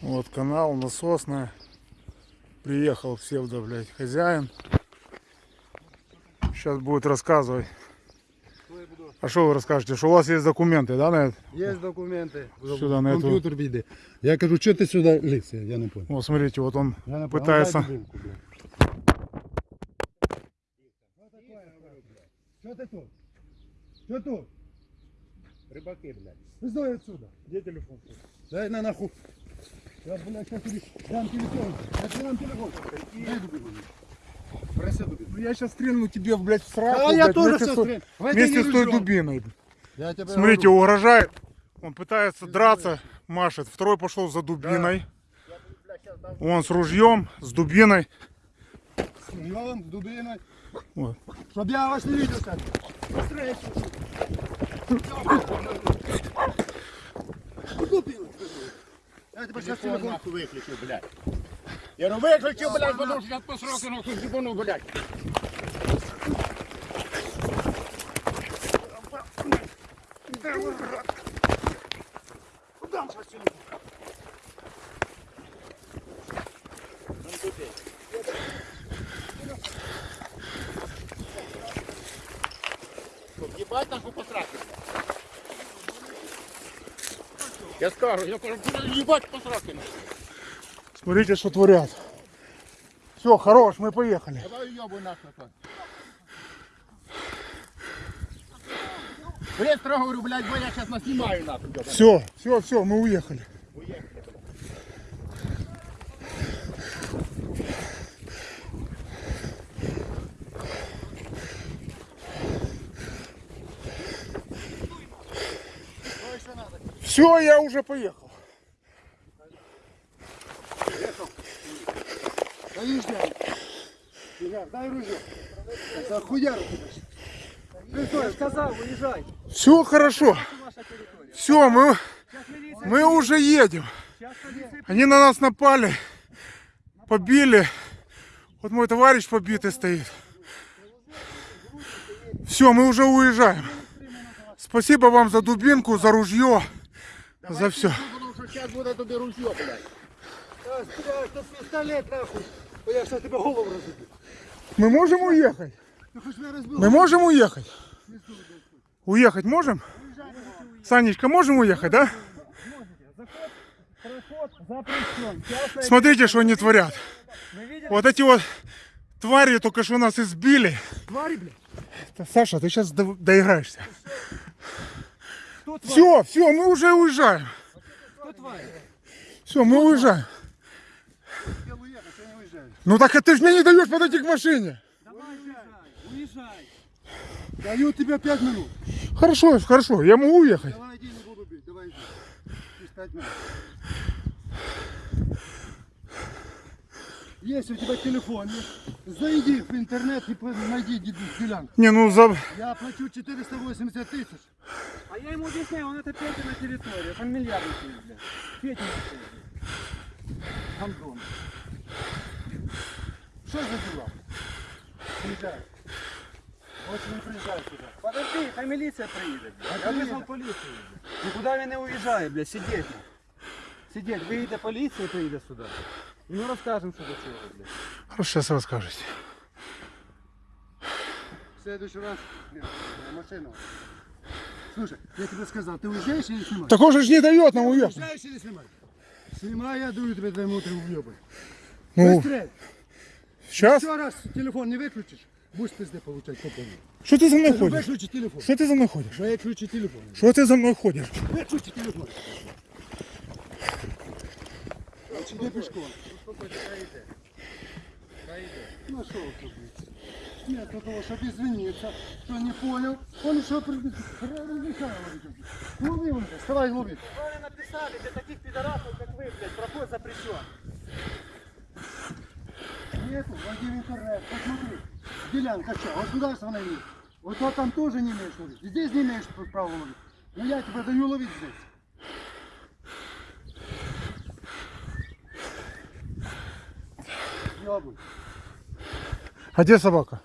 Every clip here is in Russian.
Вот канал насосная. Приехал псевдо, блядь, хозяин. Сейчас будет рассказывать. А что вы расскажете? Что у вас есть документы, да, на это? Є документи. Сюди, на эту. Комп'ютер піде. Я кажу, що ти сюди ліз? Я не понял. Вот смотрите, вот он Я не понял. пытается. Дай дубинку, блядь. Що ти тут? Що тут? Рибаки, блядь. Визой отсюда. Где телефон? Дай на нахуй. Я, блядь, сейчас дам телефон. Я дам телефон. Дай дубинку. Проси. Ну я сейчас стрельну тебе, блядь, в сраку. А я блядь, тоже сейчас стрельну. Вместе с той дубиной. Я Смотрите, говорю. угрожает. Он пытается драться, машет. Второй пошел за дубиной. Он с ружьем, с дубиной. С ружьем, дубиной. Вот. Чтоб я вас не видел, кстати. Быстрее. Дубину. Я тебе сейчас Телефон телефон. нахуй виключив, блядь. Я ну виключив, блядь, потому що я по сроку нахуй зібану, блядь. Ебать нахуй посраки. Я скажу, я кажу, ебать посраки. Смотрите, что творят. Все, хорош, мы поехали. Давай ёбу нахуй. Быстро говорю, блядь, бо я сейчас наснимаю нахуй. Все, все, все, мы уехали. Все, я уже поехал. Езжай, дай ружье. Это хуяру тебя. Сказав, уїжджай. Все хорошо. Все, мы, мы уже едем. Они на нас напали, побили. Вот мой товарищ побитый стоит. Все, мы уже уезжаем. Спасибо вам за дубинку, за ружье, за все. Потому зараз буде тобі ружьо, блядь. Блядь, это пистолет нахуй. Я сейчас тебе голову разобью. Мы можем уехать? Разбил? Мы можем уехать? Уехать можем? Санечка, можем уехать, да? Смотрите, что они творят. Вот эти вот твари только что нас избили. Твари, блядь. Саша, ты сейчас доиграешься. Все, все, мы уже уезжаем. Все, мы уезжаем. Ну так а ты же мне не даешь подойти к машине. Давай уезжай. Уезжай. Даю тебе пять минут. Хорошо, хорошо, я могу уехать. Давай иди, не буду бить. Давай иди. Через пять минут. Если у тебя телефон есть, зайди в интернет и по- найди ди- делянку. Не, ну за... Я плачу 480 тысяч. А я ему объясняю, он это Петя на территории. Он миллиарды стоит, блядь. Петя Гандон. Что за дела? Приезжай. Очень не приезжай сюда. Подожди, хай милиция приедет. Я вызвал полицию. Никуда він не уїжджає, блядь, сидеть. Сидеть, виїде поліція і приїде сюди. І ми розкажемо, що до чого, блядь. Хорошо, сейчас расскажете. В следующий раз нет, машину. Слушай, я тебе сказал, ты уезжаешь или снимаешь? Так он же не дает нам уехать. Уезжаешь или снимаешь? Снимай, я даю тебе две минуты уебать. Ну, Быстрее. сейчас? Еще раз телефон не выключишь, будешь пизды получать по полной. Что ты за мной ходишь? Выключи телефон. Что ты за мной ходишь? Выключи телефон. Что ты за мной ходишь? Выключи телефон. Иди пешком. Нашел тут. Нет, для того, чтобы извиниться, кто не понял, он еще. Лови уже, вставай, лови. Вы написали, для таких пидорасов, как вы, блядь, проход запрещен. Нету, войди в интернет, посмотри. Делянка что, государственная есть. Вот то там тоже не имеешь ловить. Здесь не имеешь права ловить. Но я тебе даю ловить здесь. А где собака?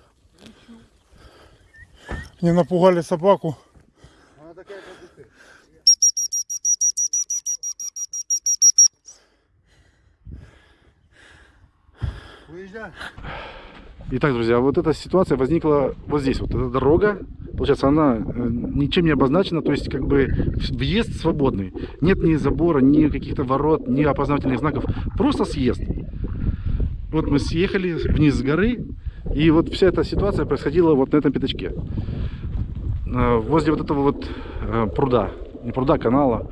Не напугали собаку. Уезжай. Итак, друзья, вот эта ситуация возникла вот здесь. Вот эта дорога, получается, она э, ничем не обозначена, то есть как бы въезд свободный. Нет ни забора, ни каких-то ворот, ни опознавательных знаков. Просто съезд. Вот мы съехали вниз с горы, и вот вся эта ситуация происходила вот на этом пятачке. Э, Возле вот этого вот э, пруда, не пруда, а канала.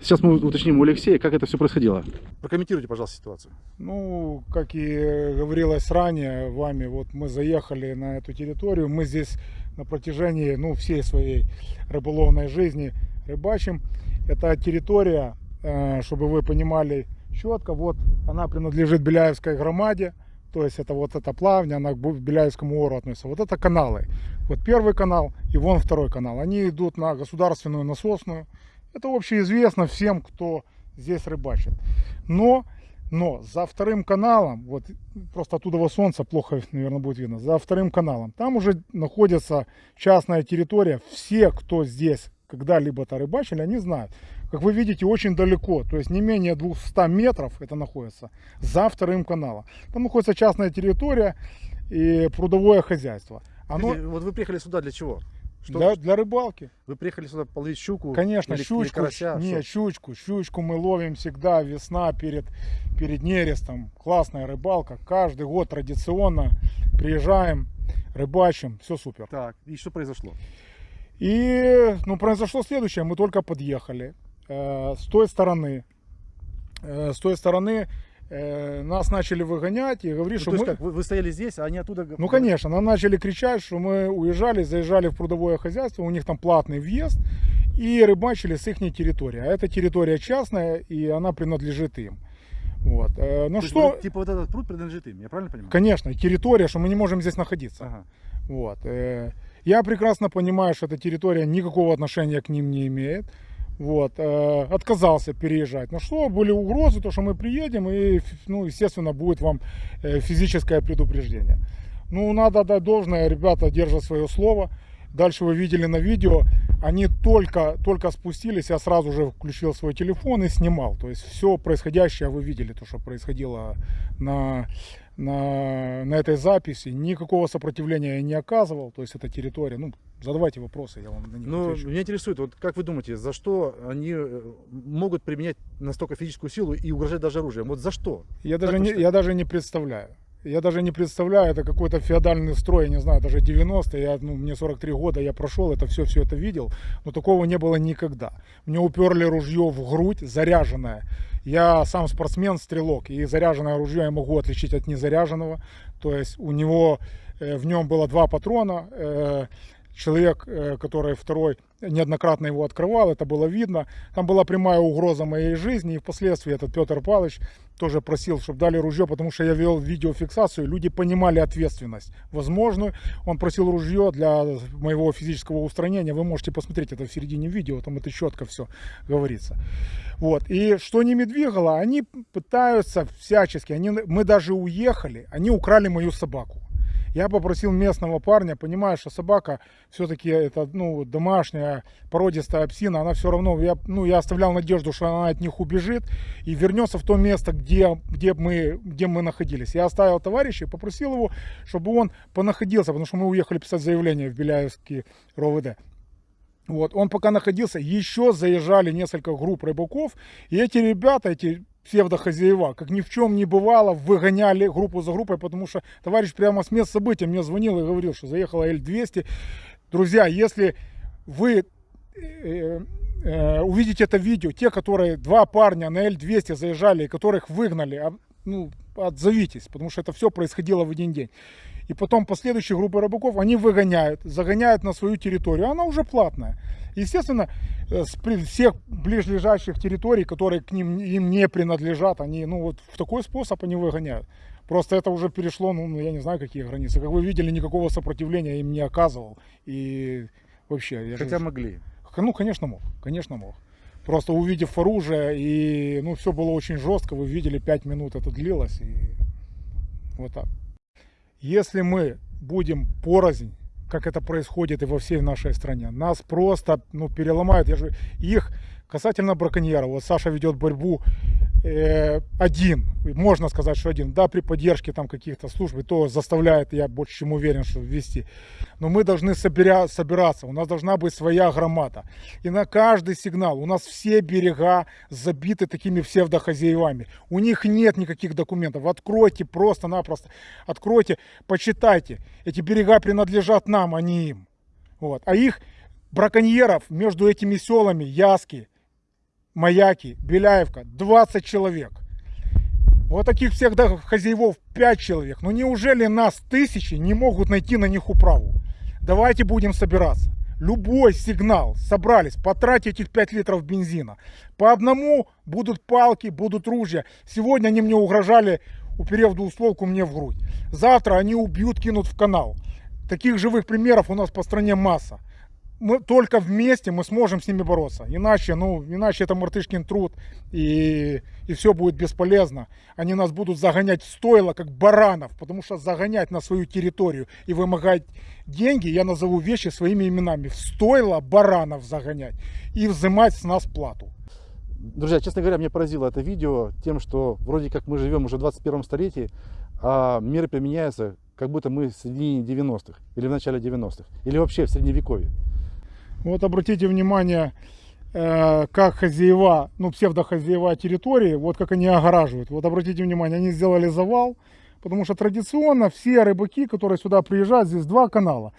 Сейчас мы уточним у Алексея, как это все происходило. Прокомментируйте, пожалуйста, ситуацию. Ну, как и говорилось ранее вами, вот мы заехали на эту территорию, мы здесь на протяжении ну, всей своей рыболовной жизни рыбачим. Это территория, э, чтобы вы понимали четко, вот она принадлежит Беляевской громаде, то есть это вот эта плавня, она к Беляевскому ору относится. Вот это каналы. Вот первый канал и вон второй канал. Они идут на государственную насосную. Это общеизвестно всем, кто здесь рыбачит. Но, но за вторым каналом, вот просто оттуда солнца плохо, наверное, будет видно, за вторым каналом, там уже находится частная территория. Все, кто здесь когда-либо-то рыбачили, они знают. Как вы видите, очень далеко, то есть не менее 200 метров это находится за вторым каналом. Там находится частная территория и прудовое хозяйство. Оно Вот вы приехали сюда для чего? Что, для, для рыбалки. Вы приехали сюда половить щуку? Конечно, или- или щучку, карася? нет, Что? щучку, щучку мы ловим всегда, весна перед, перед нерестом, классная рыбалка, каждый год традиционно приезжаем, рыбачим, все супер. Так, и что произошло? И, ну, произошло следующее, мы только подъехали, с той стороны, э, с той стороны э, нас начали выгонять и говорить, Ну, что то есть мы... как, вы, вы стояли здесь, а они оттуда... Ну, конечно, нам начали кричать, что мы уезжали, заезжали в прудовое хозяйство, у них там платный въезд, и рыбачили с их территории. А эта территория частная, и она принадлежит им. Вот. Э, Ну То есть что, вот, типа вот этот пруд принадлежит им, я правильно понимаю? конечно, территория, что мы не можем здесь находиться. Ага. Вот. э, Я прекрасно понимаю, что эта территория никакого отношения к ним не имеет. Вот. э, Отказался переезжать. Ну что, были угрозы, то, что мы приедем, и, ну, естественно, будет вам э, физическое предупреждение. Ну, надо отдать должное, ребята держат свое слово. Дальше вы видели на видео, они только, только спустились, я сразу же включил свой телефон и снимал. То есть все происходящее вы видели, то, что происходило на, на, на этой записи. Никакого сопротивления я не оказывал. То есть это территория. Ну, задавайте вопросы, я вам на них Ну, отвечу. меня интересует, вот как вы думаете, за что они э, могут применять настолько физическую силу и угрожать даже оружием? Вот за что? Я даже, не, я даже не представляю. Я даже не представляю, это какой-то феодальный строй, я не знаю, даже 90-е, я, ну, мне 43 года, я прошел это все, все это видел, но такого не было никогда. Мне уперли ружье в грудь, заряженное. Я сам спортсмен, стрелок, и заряженное ружье я могу отличить от незаряженного. То есть у него, э, в нем было два патрона, э, человек, э, который второй неоднократно его открывал, это было видно. Там была прямая угроза моей жизни, и впоследствии этот Петр Павлович тоже просил, чтобы дали ружье, потому что я вел видеофиксацию, люди понимали ответственность возможную. Он просил ружье для моего физического устранения. Вы можете посмотреть это в середине видео, там это четко все говорится. Вот. И что ними двигало, они пытаются всячески, они, мы даже уехали, они украли мою собаку. Я попросил местного парня, понимая, что собака все-таки это ну, домашняя породистая псина, она все равно, я, ну, я оставлял надежду, что она от них убежит и вернется в то место, где, где, мы, где мы находились. Я оставил товарища и попросил его, чтобы он понаходился, потому что мы уехали писать заявление в Беляевский РОВД. Вот, он пока находился, еще заезжали несколько групп рыбаков, и эти ребята, эти псевдохозяева, как ни в чем не бывало, выгоняли группу за группой, потому что товарищ прямо с места события мне звонил и говорил, что заехала Л-200. Друзья, если вы э, э, увидите это видео, те, которые, два парня на Л-200 заезжали, и которых выгнали, а, ну, отзовитесь, потому что это все происходило в один день. И потом последующие группы рыбаков, они выгоняют, загоняют на свою территорию, она уже платная. Естественно, э, с всех ближайших территорий, которые к ним им не принадлежат, они, ну вот в такой способ они выгоняют. Просто это уже перешло, ну, я не знаю, какие границы. Как вы видели, никакого сопротивления им не оказывал. И вообще, я же- Хотя могли. ну, конечно, мог, конечно, мог. Просто увидев оружие, и, ну, все было очень жестко, вы видели, 5 минут это длилось, и вот так. Если мы будем порознь, как это происходит и во всей нашей стране, нас просто, ну, переломают. Я же их касательно браконьеров, вот Саша ведет борьбу э, один, можно сказать, что один, да, при поддержке там каких-то служб, то заставляет, я больше чем уверен, что ввести. Но мы должны собиря, собираться, у нас должна быть своя громада. И на каждый сигнал, у нас все берега забиты такими псевдохозяевами. У них нет никаких документов. Откройте просто-напросто, откройте, почитайте. Эти берега принадлежат нам, а не им. Вот. А их браконьеров между этими селами, Яски, Маяки, Беляевка, 20 человек. Вот таких всех да, хозяевов 5 человек. Ну неужели нас тысячи не могут найти на них управу? Давайте будем собираться. Любой сигнал, собрались, потратьте этих 5 литров бензина. По одному будут палки, будут ружья. Сегодня они мне угрожали, уперев двустволку мне в грудь. Завтра они убьют, кинут в канал. Таких живых примеров у нас по стране масса мы только вместе мы сможем с ними бороться. Иначе, ну, иначе это мартышкин труд, и, и все будет бесполезно. Они нас будут загонять в стойло, как баранов, потому что загонять на свою территорию и вымогать деньги, я назову вещи своими именами, в стойло баранов загонять и взимать с нас плату. Друзья, честно говоря, меня поразило это видео тем, что вроде как мы живем уже в 21 столетии, а мир применяется, как будто мы в середине 90-х, или в начале 90-х, или вообще в средневековье. Вот обратите внимание, э, как хозяева, ну псевдохозяева территории, вот как они огораживают. Вот обратите внимание, они сделали завал, потому что традиционно все рыбаки, которые сюда приезжают, здесь два канала.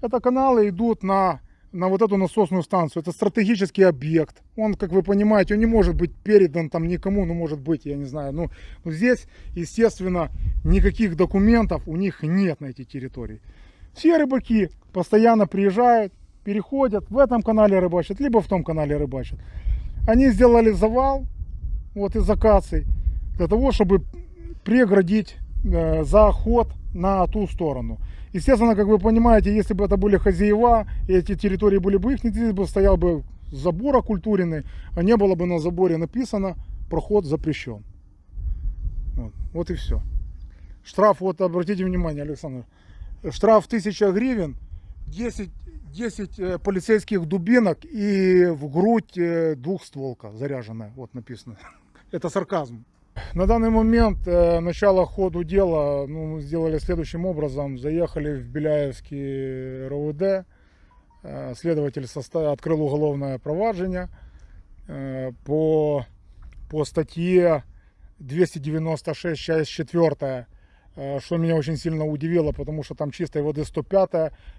Это каналы идут на, на вот эту насосную станцию. Это стратегический объект. Он, как вы понимаете, он не может быть передан там никому, ну может быть, я не знаю. Ну, ну здесь, естественно, никаких документов у них нет на этой территории. Все рыбаки постоянно приезжают, переходят, в этом канале рыбачат, либо в том канале рыбачат. Они сделали завал вот из акаций для того, чтобы преградить э, заход на ту сторону. Естественно, как вы понимаете, если бы это были хозяева, и эти территории были бы их, здесь бы стоял бы забор окультуренный, а не было бы на заборе написано «Проход запрещен». Вот, вот и все. Штраф, вот обратите внимание, Александр, штраф 1000 гривен, 10 10 э, полицейских дубинок и в грудь э, двухстволка заряженная. Вот написано. Это сарказм. На данный момент э, начало ходу дела ну, мы сделали следующим образом. Заехали в Беляевский РОВД. Э, следователь состав... открыл уголовное проваджение э, по, по статье 296, часть 4 э, что меня очень сильно удивило, потому что там чистой воды 105,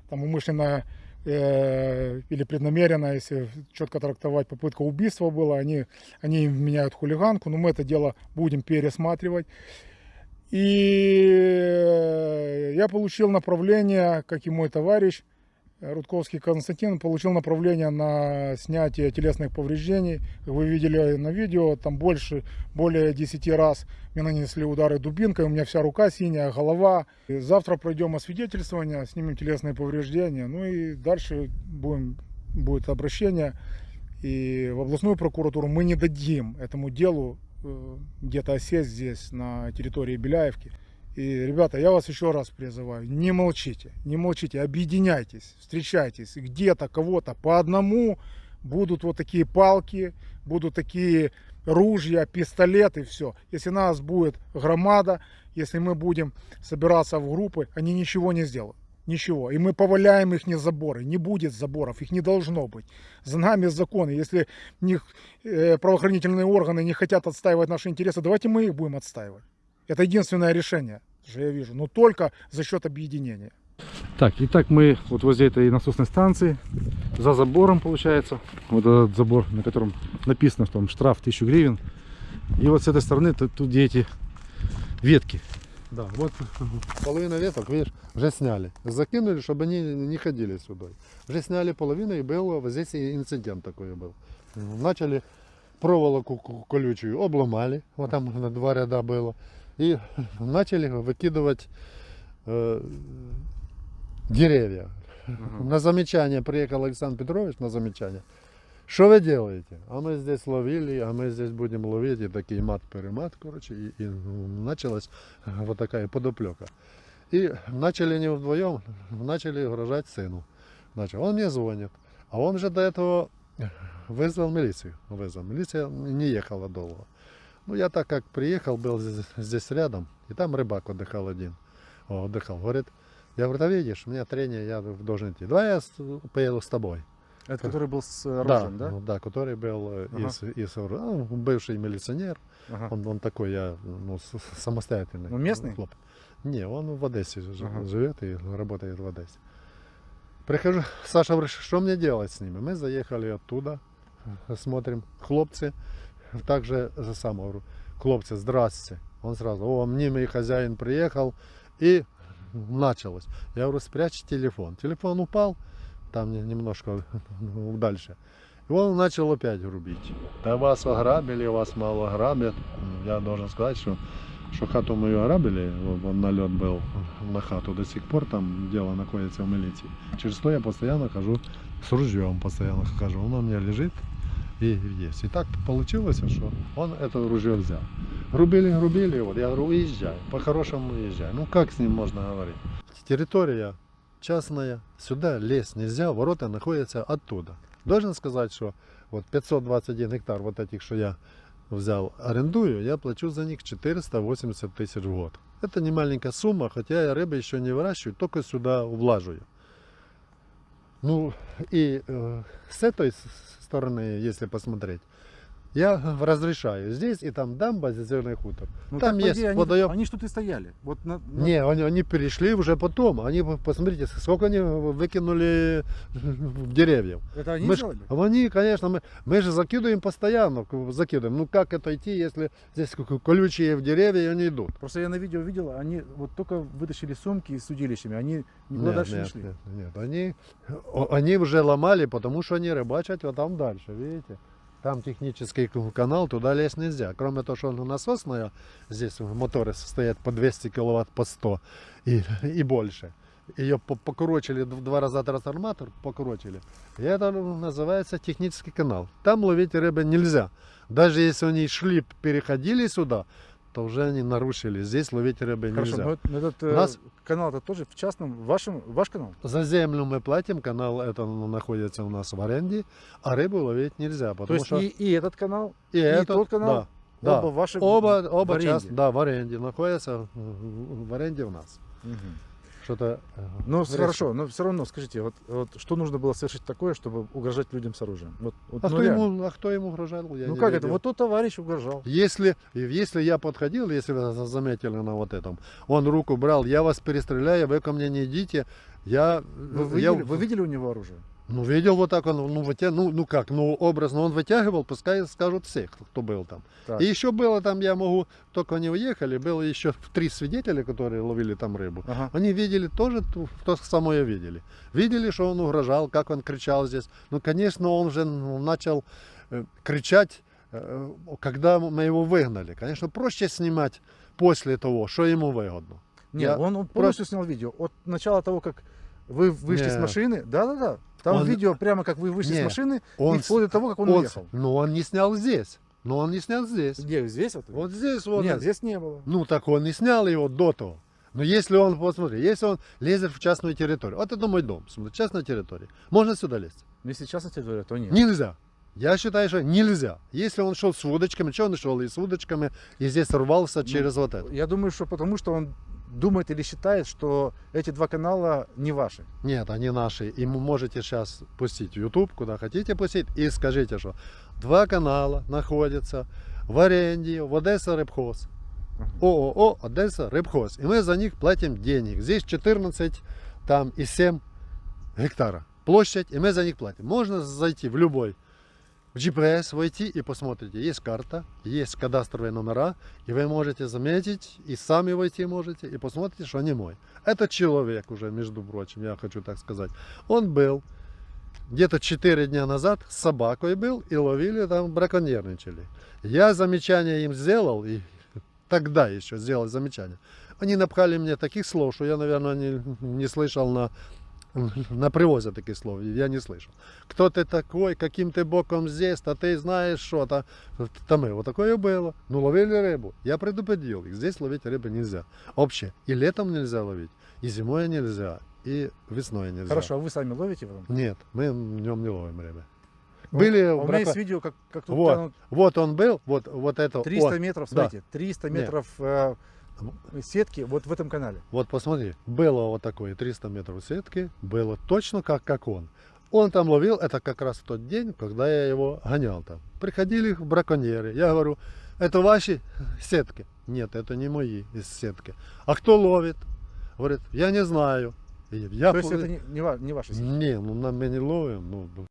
там умышленная э, или преднамеренно, если четко трактовать, попытка убийства была, они, они меняют хулиганку, но мы это дело будем пересматривать. И э, я получил направление, как и мой товарищ, Рудковский Константин получил направление на снятие телесных повреждений. Как вы видели на видео, там больше, более 10 раз мне нанесли удары дубинкой, у меня вся рука синяя, голова. И завтра пройдем освидетельствование, снимем телесные повреждения, ну и дальше будем, будет обращение. И в областную прокуратуру мы не дадим этому делу э, где-то осесть здесь, на территории Беляевки. И, ребята, я вас еще раз призываю, не молчите, не молчите, объединяйтесь, встречайтесь. Где-то кого-то по одному будут вот такие палки, будут такие ружья, пистолеты, все. Если нас будет громада, если мы будем собираться в группы, они ничего не сделают. Ничего. И мы поваляем их не заборы. Не будет заборов, их не должно быть. За нами законы. Если них, э, правоохранительные органы не хотят отстаивать наши интересы, давайте мы их будем отстаивать. Это единственное решение, что я вижу, но только за счет объединения. Так, итак, мы вот возле этой насосной станции, за забором получается, вот этот забор, на котором написано, что там штраф 1000 гривен. И вот с этой стороны тут, тут где эти ветки. Да, вот половина веток, видишь, уже сняли. Закинули, чтобы они не ходили сюда. Уже сняли половину, и был вот здесь и инцидент такой был. Начали проволоку ку- колючую, обломали, вот там на два ряда было. И начали выкидывать э, деревья. На замечание приехал Александр Петрович на замечание. Что вы делаете? А мы здесь ловили, а мы здесь будем ловить. И такие мат-перемат, короче. И, и началась вот такая подоплека. И начали не вдвоем, начали угрожать сыну. Начал. Он мне звонит. А он же до этого вызвал милицию. Вызвал. Милиция не ехала долго. Ну, я так как приехал, был здесь, здесь рядом, и там рыбак отдыхал один. О, отдыхал. Говорит, я говорю, да видишь, у меня трение, я должен идти. Давай я поеду с тобой. Это который был с э, Да, оружием, да? ну да, который был э, Ага. из, из оружия. А, он бывший милиционер. Ага. Он, он такой, я, ну, самостоятельный. Ну, местный? хлоп. Не, он в Одессе Ага. живет и работает в Одессе. Прихожу, Саша говорит, что мне делать с ними? Мы заехали оттуда, смотрим, хлопцы, также за самое, говорю, хлопцы, здрасте. Он сразу, о, мнимый хозяин приехал, и началось. Я говорю, спрячь телефон. Телефон упал, там не- немножко дальше. И он начал опять грубить. Да вас ограбили, вас мало грабят. Я должен сказать, что, что хату мою ограбили, вот налет был на хату, до сих пор там дело находится в милиции. Через то я постоянно хожу с ружьем, постоянно хожу. Оно у меня лежит и есть. И так получилось, что он это ружье взял. Грубили, грубили, вот я говорю, уезжай, по-хорошему уезжай. Ну как с ним можно говорить? Территория частная, сюда лезть нельзя, ворота находятся оттуда. Должен сказать, что вот 521 гектар вот этих, что я взял, арендую, я плачу за них 480 тысяч в год. Это не маленькая сумма, хотя я рыбы еще не выращиваю, только сюда влаживаю. Ну и э, с этой стороны, если посмотреть, я разрешаю. Здесь и там дамба, зеленый хутор. Ну, там так, есть идее, они, водоем. Они что-то и стояли. Вот на, на- Не, они, они перешли уже потом. Они, посмотрите, сколько они выкинули в деревьев. Это они Мы ж- сделали? они, конечно, мы, мы же закидываем постоянно, закидываем. Ну как это идти, если здесь колючие в деревья, и они идут? Просто я на видео видел, они вот только вытащили сумки с удилищами, они никуда Нет, дальше не нет, шли. нет, нет. Они, они уже ломали, потому что они рыбачат вот там дальше, видите? Там технический канал, туда лезть нельзя. Кроме того, что он насосная, здесь моторы стоят по 200 киловатт, по 100 и, и больше. Ее по- покурочили два раза трансформатор, покурочили. И это называется технический канал. Там ловить рыбы нельзя. Даже если они шли, переходили сюда, то уже они нарушили. Здесь ловить рыбы Хорошо, нельзя. но, это- но этот э, нас- канал это тоже в частном, вашем, ваш канал? За землю мы платим, канал это находится у нас в аренде, а рыбу ловить нельзя, То потому есть что и, и этот канал, и, и этот, тот канал, да, оба да. ваши в- оба, в оба аренде. част- да, в аренде находятся в аренде у нас. Мгм. Что-то. Ну, хорошо, но все равно скажите, вот, вот что нужно было совершить такое, чтобы угрожать людям с оружием? Вот, вот, А, ну, кто реально. ему, а кто ему угрожал? Я ну как это? видел. Вот тот товарищ угрожал. Если, если я подходил, если вы за- заметили на вот этом, он руку брал, я вас перестреляю, вы ко мне не идите, я... Вы я видели, вы видели у него оружие? Ну, видел вот так он, ну, вытя... ну, ну как, ну, образно он вытягивал, пускай скажут все, кто, был там. Так. И еще было там, я могу, только они уехали, было еще три свидетеля, которые ловили там рыбу. Ага. Они видели тоже ту- то самое видели. Видели, что он угрожал, как он кричал здесь. Ну, конечно, он же ну, начал э, кричать, э, когда мы его выгнали. Конечно, проще снимать после того, что ему выгодно. Нет, Я он, он полностью снял видео. От начала того, как вы вышли с Не. машины. Да-да-да. Там Он- видео прямо как вы вышли с Не. машины Он и вплоть до того, как он, Он- уехал. но он не снял здесь. Но он не снял здесь. Где? Здесь вот? Вот здесь вот. Нет, здесь не было. Ну так он не снял его до того. Но если он, посмотри, если он лезет в частную территорию, вот это мой дом, смотри, частная территория, можно сюда лезть? Но если частно тебе говорят, то нет. Нельзя. Я считаю, что нельзя. Если он шел с удочками, что он шел и с удочками, и здесь рвался через вот это. Я думаю, что потому что он думает или считает, что эти два канала не ваши. Нет, они наши. И вы можете сейчас пустить YouTube, куда хотите пустить, и скажите, что два канала находятся в аренде в Одесса Рыбхоз. ООО Одесса Рыбхоз. И мы за них платим денег. Здесь 14 там и 7 гектара площадь, и мы за них платим. Можно зайти в любой в GPS, войти и посмотрите. Есть карта, есть кадастровые номера, и вы можете заметить, и сами войти можете, и посмотрите, что не мой. Этот человек уже, между прочим, я хочу так сказать, он был где-то 4 дня назад с собакой был и ловили там, браконьерничали. Я замечание им сделал, и тогда еще сделал замечание. Они напхали мне таких слов, что я, наверное, не, не слышал на, на привозе таких слов. Я не слышал. Кто ты такой, каким ты боком здесь, а ты знаешь что-то. Там и вот такое было. Ну, ловили рыбу. Я предупредил их. Здесь ловить рыбу нельзя. Вообще. И летом нельзя ловить, и зимой нельзя, и весной нельзя. Хорошо, а вы сами ловите потом? Нет, мы днем не ловим рыбы. Были А у меня есть видео, как, как тут Вот, тянут вот он был, вот, вот это 300 он. метров, Да. смотрите, 300 Нет. метров э, сетки вот в этом канале. Вот посмотри, было вот такое 300 метров сетки, было точно как, как он. Он там ловил, это как раз в тот день, когда я его гонял там. Приходили браконьеры, я говорю, это ваши сетки? Нет, это не мои из сетки. А кто ловит? Говорит, я не знаю. Я То есть это не, не, не ваша сеть. Не, ну на мы не ловим. Ну,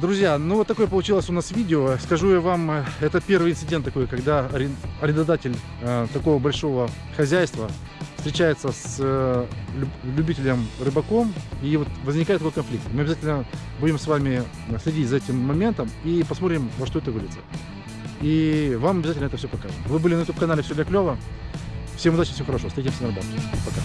Друзья, ну вот такое получилось у нас видео. Скажу я вам, э, это первый инцидент такой, когда арен- арендодатель э, такого большого хозяйства встречается с э, люб- любителем рыбаком, и вот возникает такой конфликт. Мы обязательно будем с вами следить за этим моментом и посмотрим, во что это выльется. И вам обязательно это все покажем. Вы были на YouTube канале Все для клево. Всем удачи, всего хорошего. Встретимся на рыбалке. Пока.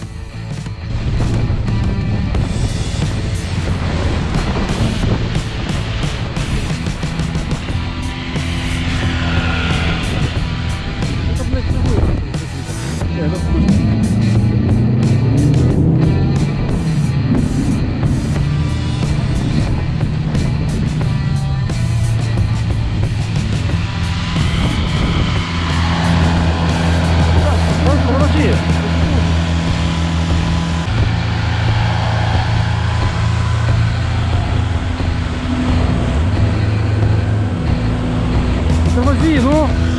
Тормози, ну!